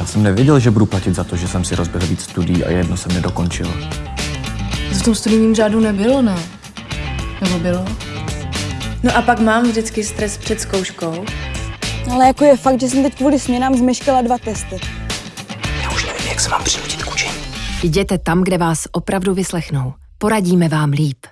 Já jsem nevěděl, že budu platit za to, že jsem si rozběhl víc studií a jedno jsem nedokončil. To v tom studijním řádu nebylo, ne? Nebo bylo? No a pak mám vždycky stres před zkouškou. Ale jako je fakt, že jsem teď kvůli směnám zmeškala dva testy. Já už nevím, jak se mám přinutit k učení. Jděte tam, kde vás opravdu vyslechnou. Poradíme vám líp.